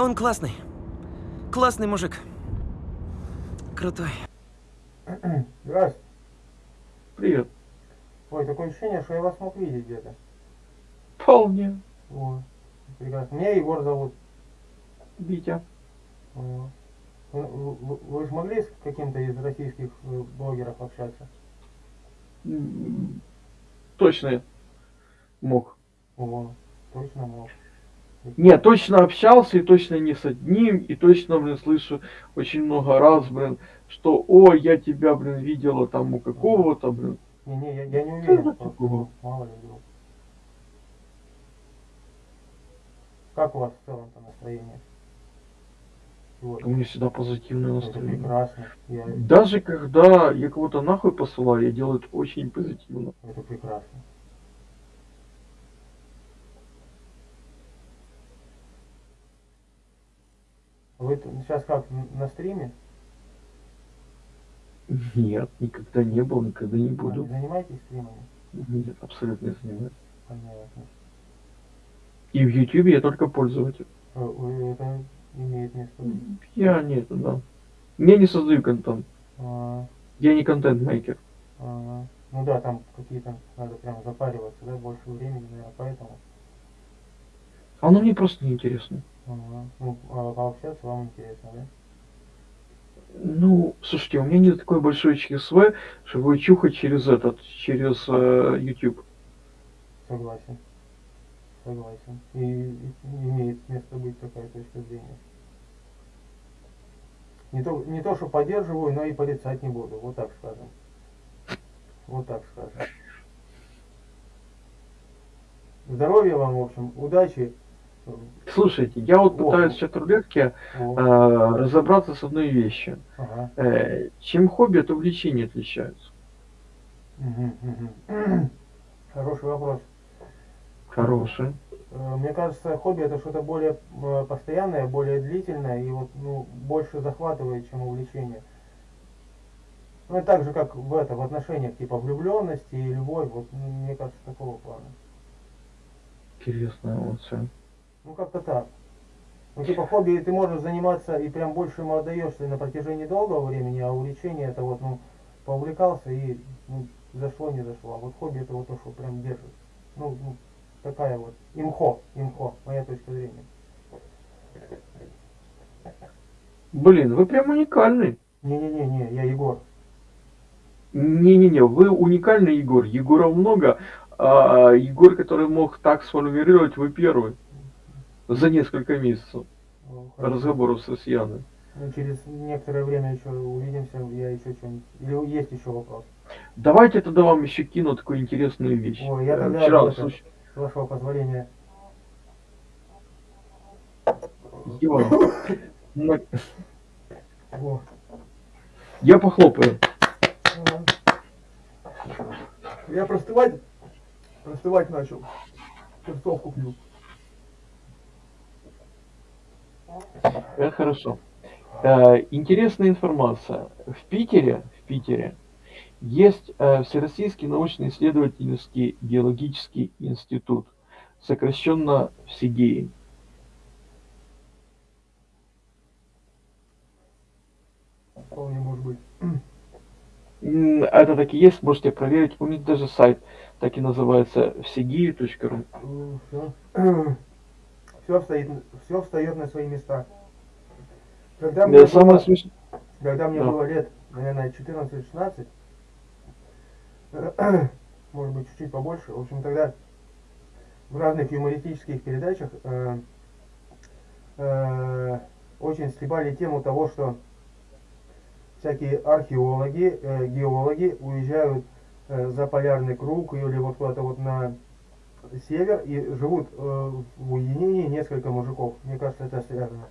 Он классный. Классный мужик. Крутой. Здравствуйте. Привет. Ой, такое ощущение, что я вас мог видеть где-то. Вполне. О, прекрасно. Меня Егор зовут. Витя. О. Вы, вы- вы же могли с каким-то из российских э, блогеров общаться? Точно мог. О, точно мог. Нет, точно общался и точно не с одним, и точно, блин, слышу очень много раз, блин, что, о, я тебя, блин, видела там у какого-то, блин. Не-не, я, я не Что уверен. просто, такого? Мало ли вдруг. Как у вас в целом-то настроение? Вот. У меня всегда позитивное Это настроение. прекрасно. Я... Даже когда я кого-то нахуй посылаю, я делаю это очень позитивно. Это прекрасно. Вы сейчас как, на стриме? Нет, никогда не был, никогда не А, буду. не занимаетесь стримами? Нет, абсолютно не занимаюсь. Понятно. И в Ютубе я только пользователь. Э, Это имеет место. Я нет, да. Я не создаю контент. А, Я не контент-мейкер. ага. Ну да, там какие-то надо прям запариваться, да, больше времени, наверное, поэтому. Оно мне просто неинтересно. Ну, а пообщаться вам интересно, да? Ну, слушайте, у меня нет такой большой ЧСВ, чтобы чухать через этот, через э, YouTube. Согласен. Согласен. И, и имеет место быть такая точка зрения. Не то, не то, что поддерживаю, но и порицать не буду. Вот так скажем. Вот так скажем. Здоровья вам, в общем, удачи. Слушайте, я вот пытаюсь в чат-рулетке О, э, разобраться с одной вещью. ага. Э, чем хобби от увлечения отличаются? Хороший вопрос. Хорошие. Э, Мне кажется, хобби это что-то более э, постоянное, более длительное и вот ну, больше захватывает, чем увлечение. Ну и так же, как в это, в отношениях, типа влюбленности и любовь, вот мне кажется, такого плана. Интересно, вот все. Ну как-то так. Ну типа хобби ты можешь заниматься и прям больше ему отдаешься на протяжении долгого времени, а увлечение это вот, ну, поувлекался и ну, зашло, не зашло. А вот хобби это вот то, что прям держит. Ну, ну, такая вот имхо, имхо, моя точка зрения. Блин, вы прям уникальный. Не-не-не-не, я Егор. Не-не-не, вы уникальный Егор. Егоров много, а Егор, который мог так сформулировать, вы первый. За несколько месяцев Ну, разговоров с россиянами. Ну, через некоторое время еще увидимся, я еще что-нибудь. Или есть еще вопрос? Давайте тогда вам еще кину такую интересную вещь. Ой, я Э, тогда Вчера, это- слушай, С вашего позволения. О, я похлопаю. Я простывать, простывать начал. Перцовку пью. Это хорошо. Э, интересная информация. В Питере, в Питере есть э, Всероссийский научно-исследовательский геологический институт, сокращенно ВСИГЕИ. Вполне может быть. Это так и есть, можете проверить. У них даже сайт так и называется всегии.ру. Все. Встает, все встает на свои места. Когда мне, Да, самое было, смешное. когда мне Да. было лет, наверное, 14-16, может быть, чуть-чуть побольше, в общем, тогда в разных юмористических передачах э, э, очень стребали тему того, что всякие археологи, э, геологи уезжают э, за полярный круг или вот куда-то вот на север и живут э, в уединении несколько мужиков. Мне кажется, это связано.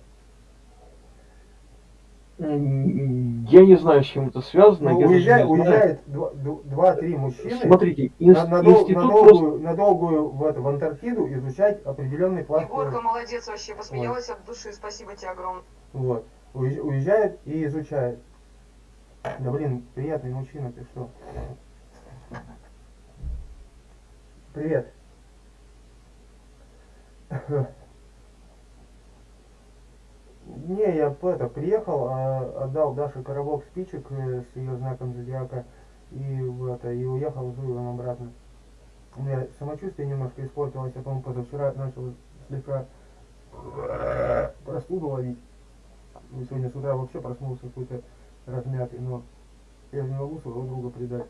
Я не знаю, с чем это связано. Ну, уезжает, уезжает два- ду- два-три мужчины Смотрите, на, инс- на дол- институт на просто... долгую, на долгую в, это, в Антарктиду изучать определенный пласт. Егорка, молодец вообще, посмеялась от души, спасибо тебе огромное. Вот. Уезж- Уезжает и изучает. Да блин, приятный мужчина, ты что? Привет. Не, я это, приехал, а, отдал Даше коробок спичек э, с ее знаком зодиака и, это, и уехал с Жуевым обратно. У меня самочувствие немножко испортилось, я, по-моему, позавчера начал слегка простуду ловить. И сегодня с утра вообще проснулся какой-то размятый, но я не могу своего друга предать,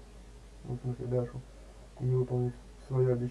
ну, в смысле Дашу, и выполнить свое обещание.